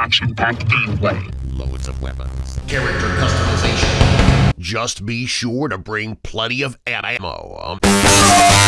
Action-packed gameplay. Loads of weapons. Character customization. Just be sure to bring plenty of ammo. Um.